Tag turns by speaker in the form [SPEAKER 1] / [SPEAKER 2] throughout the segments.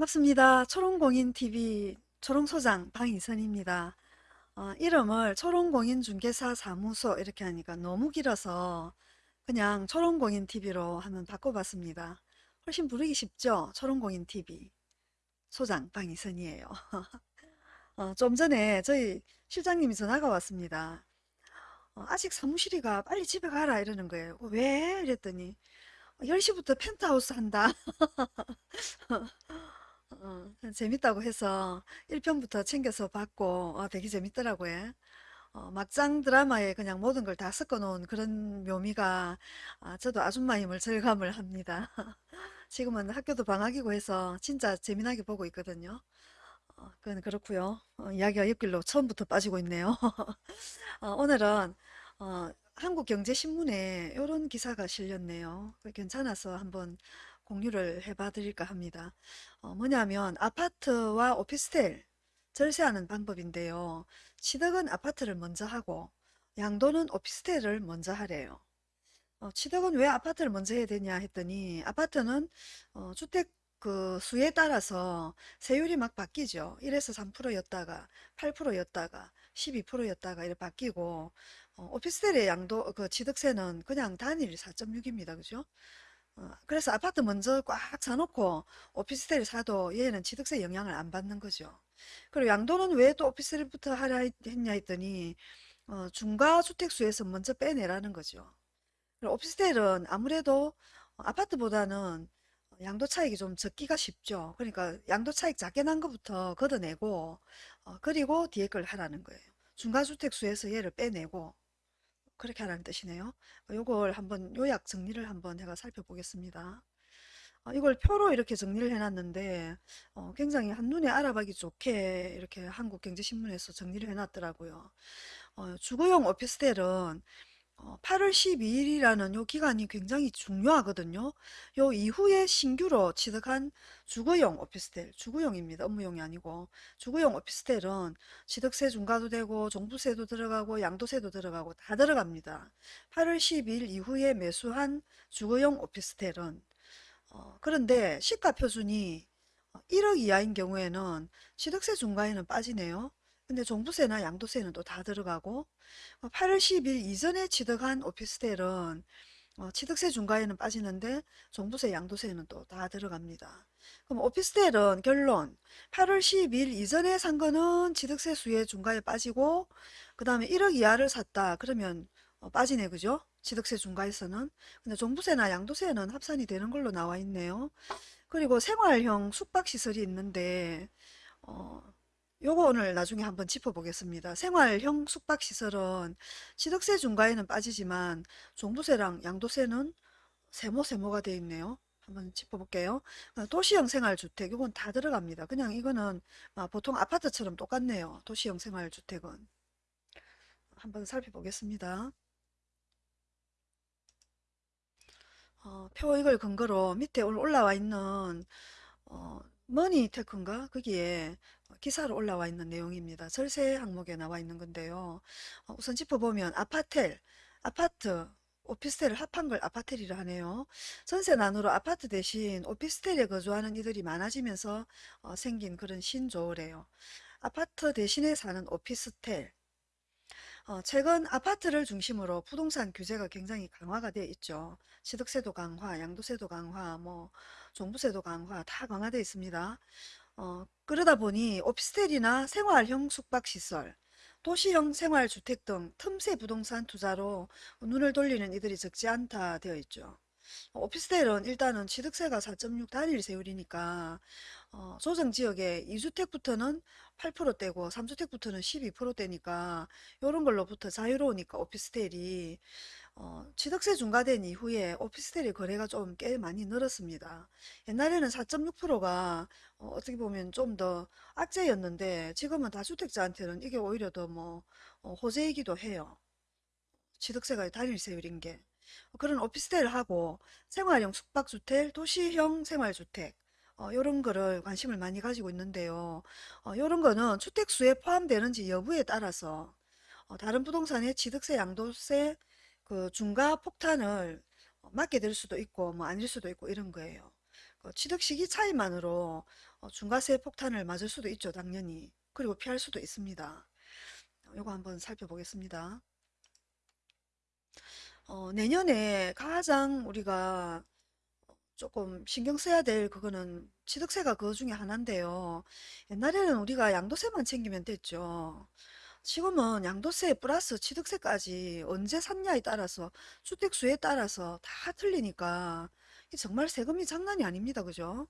[SPEAKER 1] 반갑습니다. 초롱공인TV 초롱소장 방이선입니다. 어, 이름을 초롱공인중개사 사무소 이렇게 하니까 너무 길어서 그냥 초롱공인TV로 한번 바꿔봤습니다. 훨씬 부르기 쉽죠? 초롱공인TV 소장 방이선이에요. 어, 좀 전에 저희 실장님이 전화가 왔습니다. 어, 아직 사무실이가 빨리 집에 가라 이러는 거예요. 왜? 이랬더니 10시부터 펜트하우스 한다. 어, 재밌다고 해서 1편부터 챙겨서 봤고 어, 되게 재밌더라고요. 어, 막장 드라마에 그냥 모든 걸 다 섞어 놓은 그런 묘미가 아, 저도 아줌마임을 절감을 합니다. 지금은 학교도 방학이고 해서 진짜 재미나게 보고 있거든요. 어, 그건 그렇고요. 어, 이야기가 옆길로 처음부터 빠지고 있네요. 어, 오늘은 어, 한국경제신문에 이런 기사가 실렸네요. 괜찮아서 한번 공유를 해봐 드릴까 합니다. 어, 뭐냐면 아파트와 오피스텔 절세하는 방법인데요. 취득은 아파트를 먼저 하고 양도는 오피스텔을 먼저 하래요. 어, 취득은 왜 아파트를 먼저 해야 되냐 했더니 아파트는 어, 주택 그 수에 따라서 세율이 막 바뀌죠. 1에서 3%였다가 8%였다가 12%였다가 이렇게 바뀌고 어, 오피스텔의 양도 그 취득세는 그냥 단일 4.6입니다. 그죠? 어, 그래서 아파트 먼저 꽉 사놓고 오피스텔 사도 얘는 취득세 영향을 안 받는 거죠. 그리고 양도는 왜 또 오피스텔부터 하라 했냐 했더니 어, 중과주택수에서 먼저 빼내라는 거죠. 그리고 오피스텔은 아무래도 아파트보다는 양도 차익이 좀 적기가 쉽죠. 그러니까 양도 차익 작게 난 것부터 걷어내고 어, 그리고 뒤에 걸 하라는 거예요. 중과주택수에서 얘를 빼내고 그렇게 하라는 뜻이네요. 이걸 한번 요약 정리를 한번 제가 살펴보겠습니다. 어, 이걸 표로 이렇게 정리를 해놨는데 어, 굉장히 한눈에 알아보기 좋게 이렇게 한국경제신문에서 정리를 해놨더라고요. 어, 주거용 오피스텔은 8월 어, 12일이라는 요 기간이 굉장히 중요하거든요. 요 이후에 신규로 취득한 주거용 오피스텔, 주거용입니다. 업무용이 아니고 주거용 오피스텔은 취득세 중과도 되고 종부세도 들어가고 양도세도 들어가고 다 들어갑니다. 8월 12일 이후에 매수한 주거용 오피스텔은 어, 그런데 시가 표준이 1억 이하인 경우에는 취득세 중과에는 빠지네요. 근데 종부세나 양도세는 또 다 들어가고 8월 어, 10일 이전에 취득한 오피스텔은 어, 취득세 중과에는 빠지는데 종부세 양도세는 또 다 들어갑니다. 그럼 오피스텔은 결론 8월 10일 이전에 산 거는 취득세 수혜 중과에 빠지고 그 다음에 1억 이하를 샀다 그러면 어, 빠지네 그죠? 취득세 중과에서는 근데 종부세나 양도세는 합산이 되는 걸로 나와 있네요. 그리고 생활형 숙박시설이 있는데 어, 요거 오늘 나중에 한번 짚어보겠습니다. 생활형 숙박시설은 취득세 중과에는 빠지지만 종부세랑 양도세는 세모 세모가 되어 있네요. 한번 짚어볼게요. 어, 도시형 생활주택 이건 다 들어갑니다. 그냥 이거는 아, 보통 아파트처럼 똑같네요. 도시형 생활주택은 한번 살펴보겠습니다. 어, 표 이걸 근거로 밑에 올라와 있는 어, 머니테크인가 거기에 기사로 올라와 있는 내용입니다. 절세 항목에 나와 있는 건데요. 어, 우선 짚어보면 아파텔, 아파트, 오피스텔을 합한 걸 아파텔이라 하네요. 전세 난으로 아파트 대신 오피스텔에 거주하는 이들이 많아지면서 어, 생긴 그런 신조어래요. 아파트 대신에 사는 오피스텔. 어, 최근 아파트를 중심으로 부동산 규제가 굉장히 강화가 되어 있죠. 취득세도 강화, 양도세도 강화, 뭐 종부세도 강화 다 강화되어 있습니다. 어, 그러다 보니 오피스텔이나 생활형 숙박시설, 도시형 생활주택 등 틈새 부동산 투자로 눈을 돌리는 이들이 적지 않다 되어 있죠. 오피스텔은 일단은 취득세가 4.6 단일 세율이니까 어, 조정지역에 2주택부터는 8%대고 3주택부터는 12%대니까 이런 걸로부터 자유로우니까 오피스텔이 어, 취득세 중과된 이후에 오피스텔의 거래가 좀 꽤 많이 늘었습니다. 옛날에는 4.6%가 어, 어떻게 보면 좀 더 악재였는데 지금은 다주택자한테는 이게 오히려 더뭐 어, 호재이기도 해요. 취득세가 단일세율인 게. 그런 오피스텔을 하고 생활형 숙박주택, 도시형 생활주택 어, 요런 거를 관심을 많이 가지고 있는데요. 어, 요런 거는 주택수에 포함되는지 여부에 따라서 어, 다른 부동산의 취득세, 양도세 그 중과 폭탄을 맞게 될 수도 있고 뭐 아닐 수도 있고 이런 거예요. 그 취득 시기 차이만으로 어, 중과세 폭탄을 맞을 수도 있죠, 당연히. 그리고 피할 수도 있습니다. 요거 한번 살펴보겠습니다. 어, 내년에 가장 우리가 조금 신경 써야 될 그거는 취득세가 그거 중에 하나인데요. 옛날에는 우리가 양도세만 챙기면 됐죠. 지금은 양도세 플러스 취득세까지 언제 샀냐에 따라서 주택수에 따라서 다 틀리니까 정말 세금이 장난이 아닙니다. 그죠?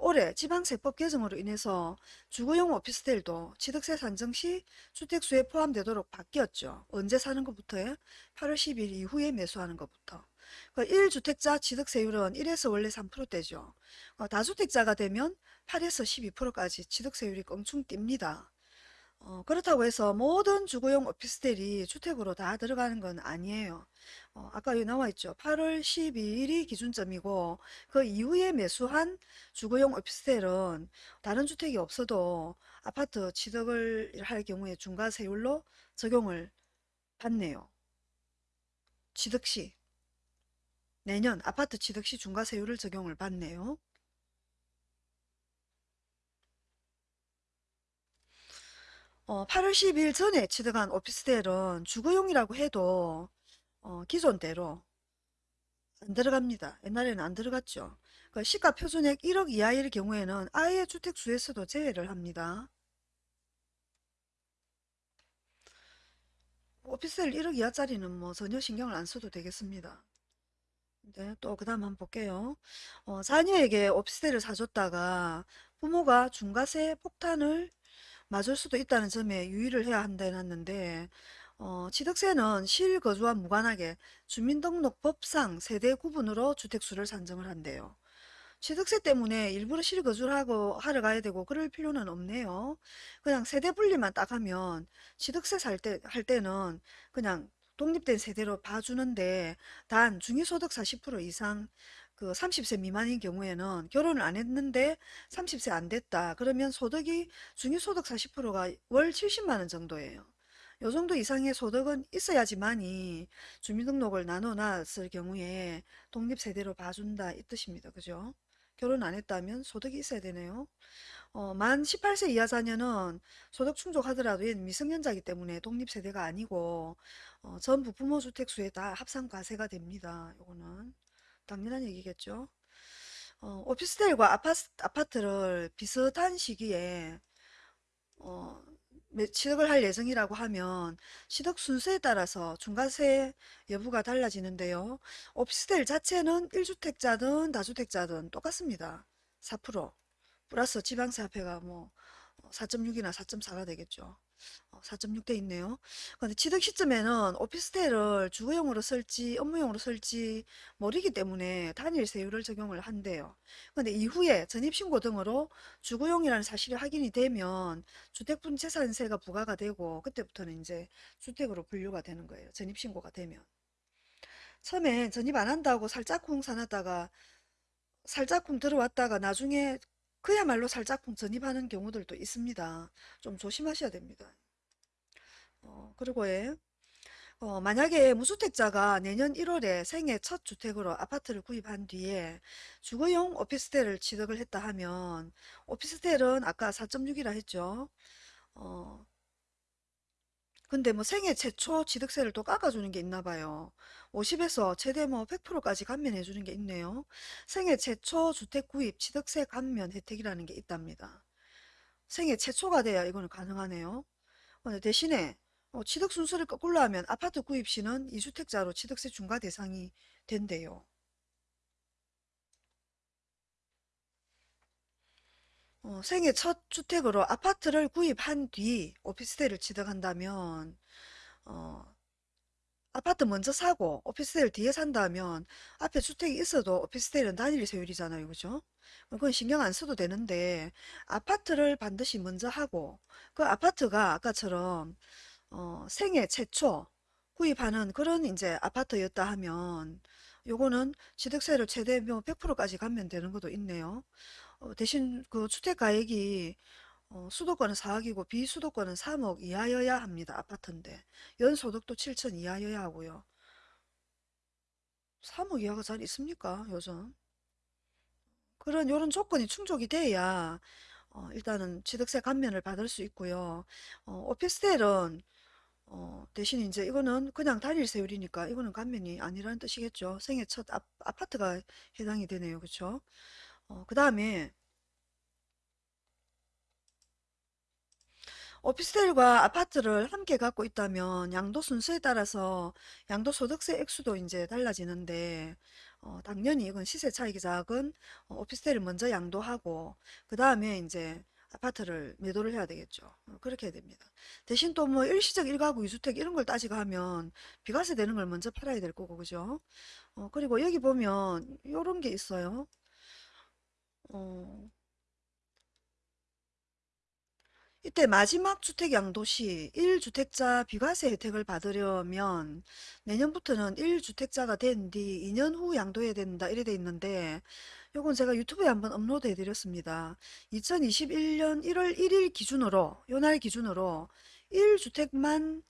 [SPEAKER 1] 올해 지방세법 개정으로 인해서 주거용 오피스텔도 취득세 산정 시 주택수에 포함되도록 바뀌었죠. 언제 사는 것부터요? 8월 10일 이후에 매수하는 것부터. 그 1주택자 취득세율은 1에서 원래 3%대죠. 어, 다주택자가 되면 8에서 12%까지 취득세율이 껑충 뜁니다. 어, 그렇다고 해서 모든 주거용 오피스텔이 주택으로 다 들어가는 건 아니에요. 어, 아까 여기 나와 있죠. 8월 12일이 기준점이고 그 이후에 매수한 주거용 오피스텔은 다른 주택이 없어도 아파트 취득을 할 경우에 중과세율로 적용을 받네요. 취득 시 내년 아파트 취득 시 중과세율을 적용을 받네요. 어, 8월 10일 전에 취득한 오피스텔은 주거용이라고 해도 어, 기존대로 안 들어갑니다. 옛날에는 안 들어갔죠. 그 시가 표준액 1억 이하일 경우에는 아예 주택수에서도 제외를 합니다. 오피스텔 1억 이하짜리는 뭐 전혀 신경을 안 써도 되겠습니다. 네, 또 그 다음 한번 볼게요. 어, 자녀에게 오피스텔을 사줬다가 부모가 중과세 폭탄을 맞을 수도 있다는 점에 유의를 해야 한다 해놨는데 어, 취득세는 실거주와 무관하게 주민등록법상 세대 구분으로 주택수를 산정을 한대요. 취득세 때문에 일부러 실거주를 하고 하러 가야 되고 그럴 필요는 없네요. 그냥 세대 분리만 딱 하면 취득세 살 때, 할 때는 그냥 독립된 세대로 봐주는데 단 중위소득 40% 이상 그 30세 미만인 경우에는 결혼을 안 했는데 30세 안 됐다. 그러면 소득이 중위소득 40%가 월 70만 원 정도예요. 요 정도 이상의 소득은 있어야지만이 주민등록을 나눠놨을 경우에 독립세대로 봐준다 이 뜻입니다. 그죠? 결혼 안 했다면 소득이 있어야 되네요. 어, 만 18세 이하 자녀는 소득 충족하더라도 미성년자이기 때문에 독립세대가 아니고 어, 전 부 부모 주택수에 다 합산 과세가 됩니다. 요거는 당연한 얘기겠죠. 어, 오피스텔과 아파트, 아파트를 비슷한 시기에 어, 매- 취득을 할 예정이라고 하면 취득 순서에 따라서 중과세 여부가 달라지는데요. 오피스텔 자체는 1주택자든 다주택자든 똑같습니다. 4% 플러스 지방세 합해가 뭐 4.6이나 4.4가 되겠죠. 4.6대 있네요. 근데 취득 시점에는 오피스텔을 주거용으로 쓸지 업무용으로 쓸지 모르기 때문에 단일 세율을 적용을 한대요. 근데 이후에 전입신고 등으로 주거용이라는 사실이 확인이 되면 주택분 재산세가 부과가 되고 그때부터는 이제 주택으로 분류가 되는 거예요. 전입신고가 되면. 처음에 전입 안 한다고 살짝쿵 사놨다가 살짝쿵 들어왔다가 나중에 그야말로 살짝쿵 전입하는 경우들도 있습니다. 좀 조심하셔야 됩니다. 어, 그리고 예, 어, 만약에 무주택자가 내년 1월에 생애 첫 주택으로 아파트를 구입한 뒤에 주거용 오피스텔을 취득을 했다 하면 오피스텔은 아까 4.6이라 했죠. 어, 근데 뭐 생애 최초 취득세를 또 깎아주는 게 있나 봐요. 50에서 최대 뭐 100%까지 감면해 주는 게 있네요. 생애 최초 주택 구입 취득세 감면 혜택이라는 게 있답니다. 생애 최초가 돼야 이거는 가능하네요. 어, 대신에 어, 취득 순서를 거꾸로 하면 아파트 구입 시는 2주택자로 취득세 중과 대상이 된대요. 어, 생애 첫 주택으로 아파트를 구입한 뒤 오피스텔을 취득한다면 어, 아파트 먼저 사고 오피스텔 뒤에 산다면 앞에 주택이 있어도 오피스텔은 단일 세율이잖아요. 그죠? 그건 신경 안 써도 되는데 아파트를 반드시 먼저 하고 그 아파트가 아까처럼 어, 생애 최초 구입하는 그런 이제 아파트였다 하면 요거는 취득세를 최대 뭐 100%까지 감면 되는 것도 있네요. 어, 대신 그 주택가액이 어, 수도권은 4억이고 비수도권은 3억 이하여야 합니다. 아파트인데 연소득도 7천 이하여야 하고요. 3억 이하가 잘 있습니까? 요즘 그런 요런 조건이 충족이 돼야 어, 일단은 취득세 감면을 받을 수 있고요. 어, 오피스텔은 어, 대신 이제 이거는 그냥 단일 세율이니까 이거는 감면이 아니라는 뜻이겠죠. 생애 첫 아, 아파트가 해당이 되네요. 그쵸? 어, 그 다음에 오피스텔과 아파트를 함께 갖고 있다면 양도 순서에 따라서 양도 소득세 액수도 이제 달라지는데 어, 당연히 이건 시세 차익이 작은 어, 오피스텔을 먼저 양도하고 그 다음에 이제 아파트를 매도를 해야 되겠죠. 어, 그렇게 해야 됩니다. 대신 또 뭐 일시적 일가구 이주택 이런 걸 따지고 하면 비과세 되는 걸 먼저 팔아야 될 거고 그죠? 어, 그리고 여기 보면 요런 게 있어요. 어, 이때 마지막 주택 양도시 1주택자 비과세 혜택을 받으려면 내년부터는 1주택자가 된 뒤 2년 후 양도해야 된다 이래 돼 있는데 요건 제가 유튜브에 한번 업로드 해드렸습니다. 2021년 1월 1일 기준으로 요날 기준으로 1주택만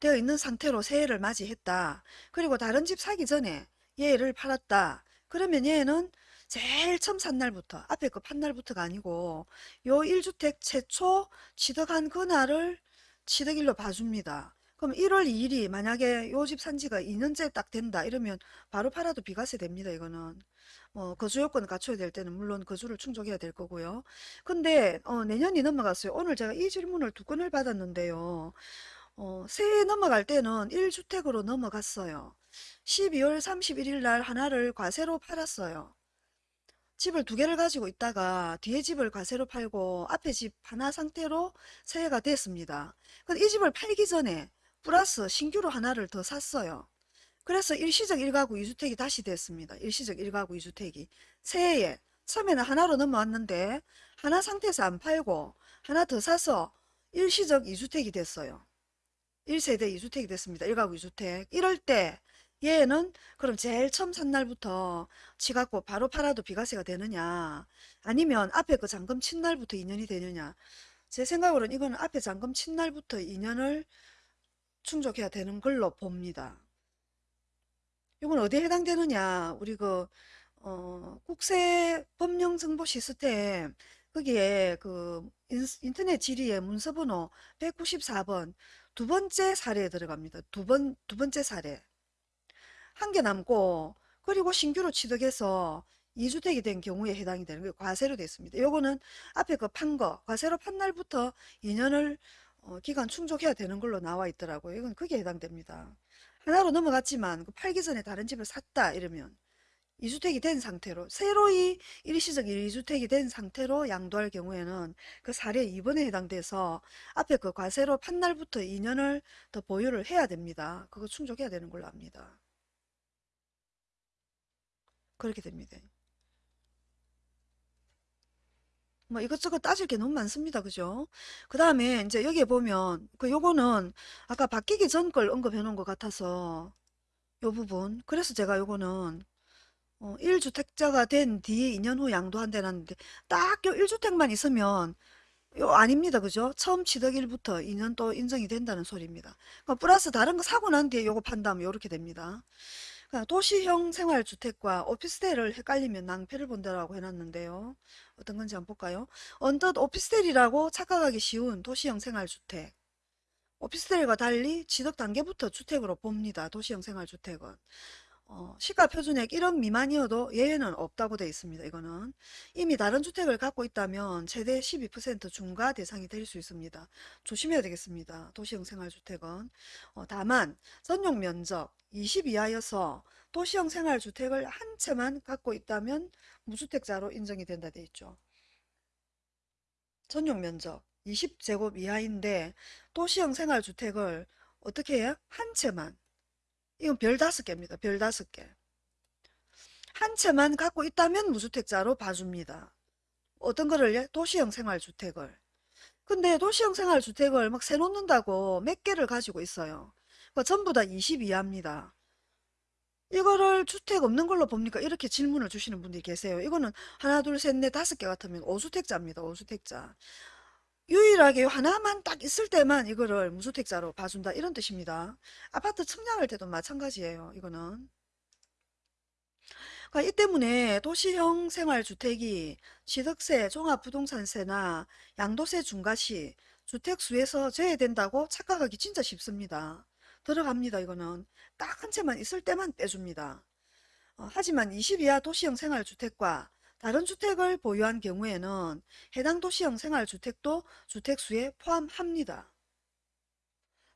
[SPEAKER 1] 되어 있는 상태로 새해를 맞이했다. 그리고 다른 집 사기 전에 얘를 팔았다. 그러면 얘는 제일 처음 산 날부터 앞에 거판 날부터가 아니고 요 1주택 최초 취득한 그날을 취득일로 봐줍니다. 그럼 1월 2일이 만약에 요 집 산지가 2년째 딱 된다 이러면 바로 팔아도 비과세 됩니다. 이거는 뭐 거주 요건을 갖춰야 될 때는 물론 거주를 충족해야 될 거고요. 근데 어, 내년이 넘어갔어요. 오늘 제가 이 질문을 두 건을 받았는데요. 어, 새해 넘어갈 때는 1주택으로 넘어갔어요. 12월 31일 날 하나를 과세로 팔았어요. 집을 두 개를 가지고 있다가 뒤에 집을 과세로 팔고 앞에 집 하나 상태로 새해가 됐습니다. 근데 이 집을 팔기 전에 플러스 신규로 하나를 더 샀어요. 그래서 일시적 1가구 2주택이 다시 됐습니다. 일시적 1가구 2주택이. 새해에 처음에는 하나로 넘어왔는데 하나 상태에서 안 팔고 하나 더 사서 일시적 2주택이 됐어요. 1세대 2주택이 됐습니다. 1가구 2주택. 이럴 때 얘는 그럼 제일 처음 산 날부터 지 갖고 바로 팔아도 비과세가 되느냐 아니면 앞에 그 잔금 친 날부터 2년이 되느냐 제 생각으로는 이거는 앞에 잔금 친 날부터 2년을 충족해야 되는 걸로 봅니다. 이건 어디에 해당되느냐 우리 그 어, 국세 법령 정보 시스템 거기에 그 인, 터넷 질의의 문서 번호 194번 두 번째 사례에 들어갑니다. 두 번, 두 번째 사례. 한 개 남고 그리고 신규로 취득해서 2주택이 된 경우에 해당이 되는 게 과세로 됐습니다. 요거는 앞에 그 판 거, 과세로 판 날부터 2년을 어, 기간 충족해야 되는 걸로 나와 있더라고요. 이건 그게 해당됩니다. 하나로 넘어갔지만 그 팔기 전에 다른 집을 샀다 이러면 2주택이 된 상태로 새로이 일시적 1주택이 된 상태로 양도할 경우에는 그 사례 2번에 해당돼서 앞에 그 과세로 판 날부터 2년을 더 보유를 해야 됩니다. 그거 충족해야 되는 걸로 압니다. 그렇게 됩니다. 뭐 이것저것 따질 게 너무 많습니다. 그죠? 그 다음에 이제 여기에 보면 그 요거는 아까 바뀌기 전 걸 언급해 놓은 것 같아서 요 부분 그래서 제가 요거는 어, 1주택자가 된 뒤에 2년 후 양도한다는데 딱 요 1주택만 있으면 요 아닙니다. 그죠? 처음 취득일부터 2년 또 인정이 된다는 소리입니다. 그러니까 플러스 다른 거 사고 난 뒤에 요거 판다면 요렇게 됩니다. 그러니까 도시형 생활주택과 오피스텔을 헷갈리면 낭패를 본다라고 해놨는데요. 어떤 건지 한번 볼까요? 언뜻 오피스텔이라고 착각하기 쉬운 도시형 생활주택. 오피스텔과 달리 취득 단계부터 주택으로 봅니다. 도시형 생활주택은. 어, 시가 표준액 1억 미만이어도 예외는 없다고 되어 있습니다. 이거는 이미 다른 주택을 갖고 있다면 최대 12% 중과 대상이 될 수 있습니다. 조심해야 되겠습니다. 도시형 생활주택은 어, 다만 전용 면적 20 이하여서 도시형 생활주택을 한 채만 갖고 있다면 무주택자로 인정이 된다 되어 있죠. 전용 면적 20제곱 이하인데 도시형 생활주택을 어떻게 해요? 한 채만 이건 별 다섯 개입니다. 별 다섯 개. 한 채만 갖고 있다면 무주택자로 봐줍니다. 어떤 거를 도시형 생활주택을. 근데 도시형 생활주택을 막 세 놓는다고 몇 개를 가지고 있어요. 그 전부 다 20 이하입니다. 이거를 주택 없는 걸로 봅니까? 이렇게 질문을 주시는 분들이 계세요. 이거는 하나, 둘, 셋, 넷, 다섯 개 같으면 오수택자입니다. 오수택자. 유일하게 요 하나만 딱 있을 때만 이거를 무주택자로 봐준다. 이런 뜻입니다. 아파트 청약할 때도 마찬가지예요. 이거는. 그러니까 이 때문에 도시형 생활주택이 취득세, 종합부동산세나 양도세 중과시, 주택수에서 제외된다고 착각하기 진짜 쉽습니다. 들어갑니다. 이거는 딱 한 채만 있을 때만 빼줍니다. 어, 하지만 20 이하 도시형 생활주택과 다른 주택을 보유한 경우에는 해당 도시형 생활주택도 주택수에 포함합니다.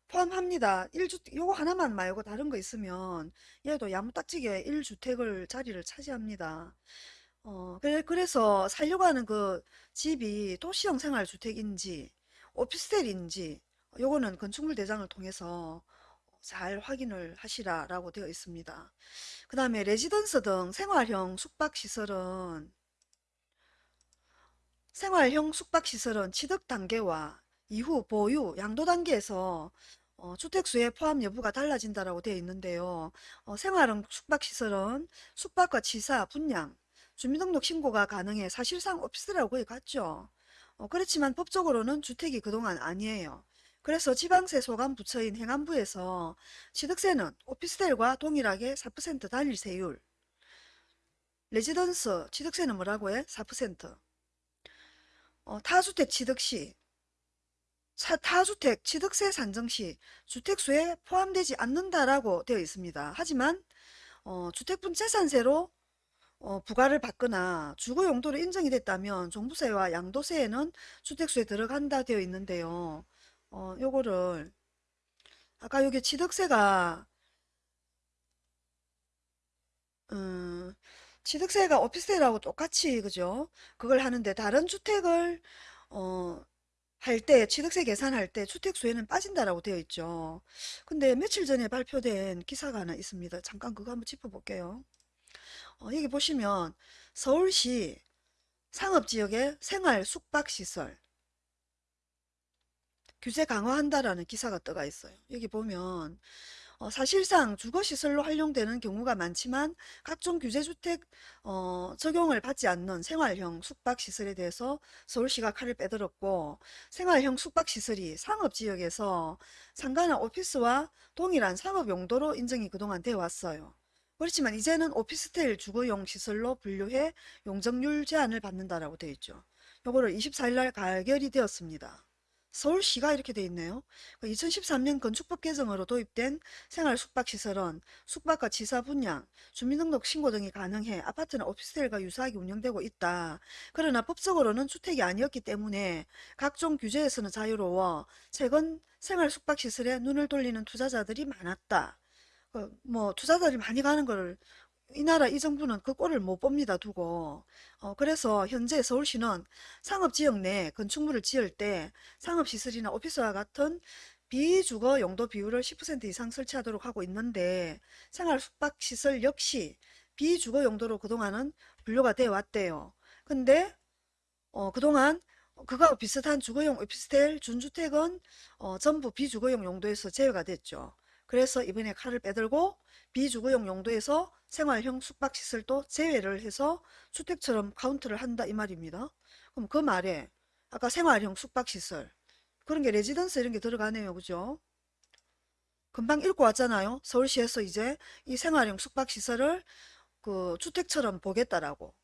[SPEAKER 1] 포함합니다. 1주택, 요거 하나만 말고 다른 거 있으면 얘도 야무딱지게 1주택을 자리를 차지합니다. 어, 그래, 그래서 살려고 하는 그 집이 도시형 생활주택인지 오피스텔인지 요거는 건축물 대장을 통해서 잘 확인을 하시라라고 되어 있습니다. 그 다음에 레지던스 등 생활형 숙박시설은 생활형 숙박시설은 취득 단계와 이후 보유, 양도 단계에서 어, 주택수의 포함 여부가 달라진다라고 되어 있는데요. 어, 생활형 숙박시설은 숙박과 취사, 분양, 주민등록 신고가 가능해 사실상 거의 같죠. 어, 그렇지만 법적으로는 주택이 그동안 아니에요. 그래서 지방세 소관 부처인 행안부에서 취득세는 오피스텔과 동일하게 4% 단일 세율, 레지던스 취득세는 뭐라고 해? 4%. 어, 타주택 취득 시, 사- 타주택 취득세 산정 시 주택수에 포함되지 않는다라고 되어 있습니다. 하지만 어, 주택분 재산세로 어, 부과를 받거나 주거 용도로 인정이 됐다면 종부세와 양도세에는 주택수에 들어간다 되어 있는데요. 어, 요거를 아까 여기 취득세가 음, 취득세가 오피스텔하고 똑같이 그죠? 그걸 하는데 다른 주택을 어, 할 때 취득세 계산할 때 주택수에는 빠진다라고 되어 있죠. 근데 며칠 전에 발표된 기사가 하나 있습니다. 잠깐 그거 한번 짚어볼게요. 어, 여기 보시면 서울시 상업지역의 생활 숙박시설 규제 강화한다라는 기사가 떠가 있어요. 여기 보면 어, 사실상 주거시설로 활용되는 경우가 많지만 각종 규제주택 어, 적용을 받지 않는 생활형 숙박시설에 대해서 서울시가 칼을 빼들었고 생활형 숙박시설이 상업지역에서 상가나 오피스와 동일한 상업용도로 인정이 그동안 되어 왔어요. 그렇지만 이제는 오피스텔 주거용 시설로 분류해 용적률 제한을 받는다라고 되어 있죠. 요거를 24일 날 가결이 되었습니다. 서울시가 이렇게 돼 있네요. 2013년 건축법 개정으로 도입된 생활 숙박시설은 숙박과 지사 분양, 주민등록 신고 등이 가능해 아파트나 오피스텔과 유사하게 운영되고 있다. 그러나 법적으로는 주택이 아니었기 때문에 각종 규제에서는 자유로워 최근 생활 숙박시설에 눈을 돌리는 투자자들이 많았다. 어, 뭐 투자자들이 많이 가는 걸 이 나라 이 정부는 그 꼴을 못 봅니다 두고 어, 그래서 현재 서울시는 상업지역 내 건축물을 지을 때 상업시설이나 오피스와 같은 비주거 용도 비율을 10% 이상 설치하도록 하고 있는데 생활 숙박시설 역시 비주거 용도로 그동안은 분류가 되어 왔대요. 근데 어, 그동안 그거와 비슷한 주거용 오피스텔 준주택은 어, 전부 비주거용 용도에서 제외가 됐죠. 그래서 이번에 칼을 빼들고 비주거용 용도에서 생활형 숙박시설 도 제외를 해서 주택처럼 카운트를 한다 이 말입니다. 그럼 그 말에 아까 생활형 숙박시설 그런 게 레지던스 이런 게 들어가네요. 그죠? 금방 읽고 왔잖아요. 서울시에서 이제 이 생활형 숙박시설을 그 주택처럼 보겠다라고.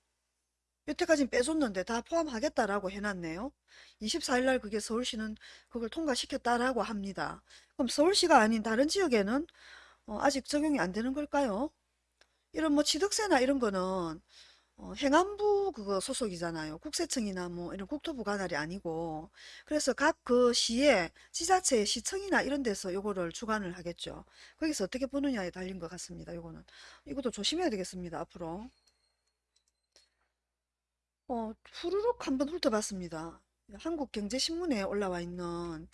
[SPEAKER 1] 여태까지는 빼줬는데 다 포함하겠다라고 해놨네요. 24일 날 그게 서울시는 그걸 통과시켰다라고 합니다. 그럼 서울시가 아닌 다른 지역에는 어, 아직 적용이 안 되는 걸까요? 이런 뭐 취득세나 이런 거는 어, 행안부 그거 소속이잖아요. 국세청이나 뭐 이런 국토부 관할이 아니고 그래서 각 그 시에 지자체 시청이나 이런 데서 요거를 주관을 하겠죠. 거기서 어떻게 보느냐에 달린 것 같습니다. 요거는 이것도 조심해야 되겠습니다. 앞으로 어, 후루룩 한번 훑어봤습니다. 한국경제신문에 올라와 있는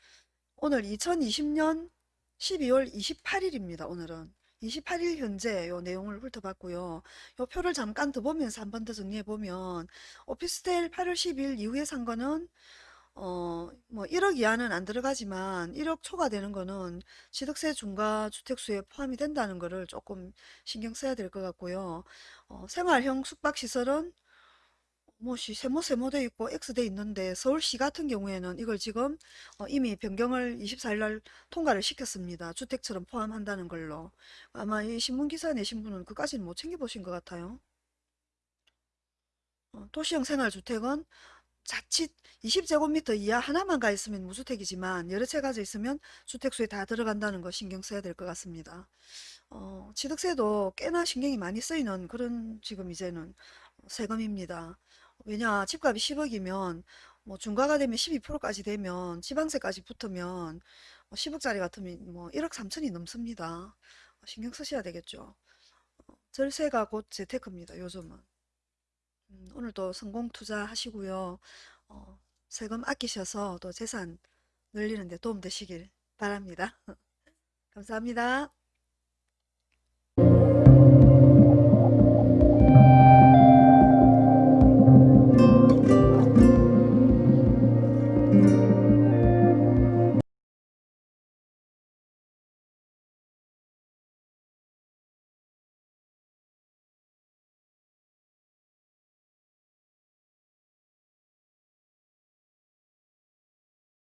[SPEAKER 1] 오늘 2020년 12월 28일입니다. 오늘은 28일 현재 요 내용을 훑어봤고요. 요 표를 잠깐 더 보면서 한 번 더 정리해 보면 오피스텔 8월 10일 이후에 산 거는 어, 뭐 1억 이하는 안 들어가지만 1억 초과 되는 거는 취득세 중과 주택수에 포함이 된다는 거를 조금 신경 써야 될 것 같고요. 어, 생활형 숙박시설은 뭐 시- 세모 세모 돼 있고 X돼 있는데 서울시 같은 경우에는 이걸 지금 어, 이미 변경을 24일 날 통과를 시켰습니다. 주택처럼 포함한다는 걸로. 아마 이 신문 기사 내신 분은 그까지는 못 챙겨보신 것 같아요. 어, 도시형 생활주택은 자칫 20제곱미터 이하 하나만 가 있으면 무주택이지만 여러 채 가져 있으면 주택수에 다 들어간다는 거 신경 써야 될 것 같습니다. 어, 취득세도 꽤나 신경이 많이 쓰이는 그런 지금 이제는 세금입니다. 왜냐 집값이 10억이면 뭐 중과가 되면 12%까지 되면 지방세까지 붙으면 10억짜리 같으면 뭐 1억 3천이 넘습니다. 신경 쓰셔야 되겠죠. 절세가 곧 재테크입니다. 요즘은. 음, 오늘도 성공 투자하시고요. 어, 세금 아끼셔서 또 재산 늘리는 데 도움 되시길 바랍니다. 감사합니다.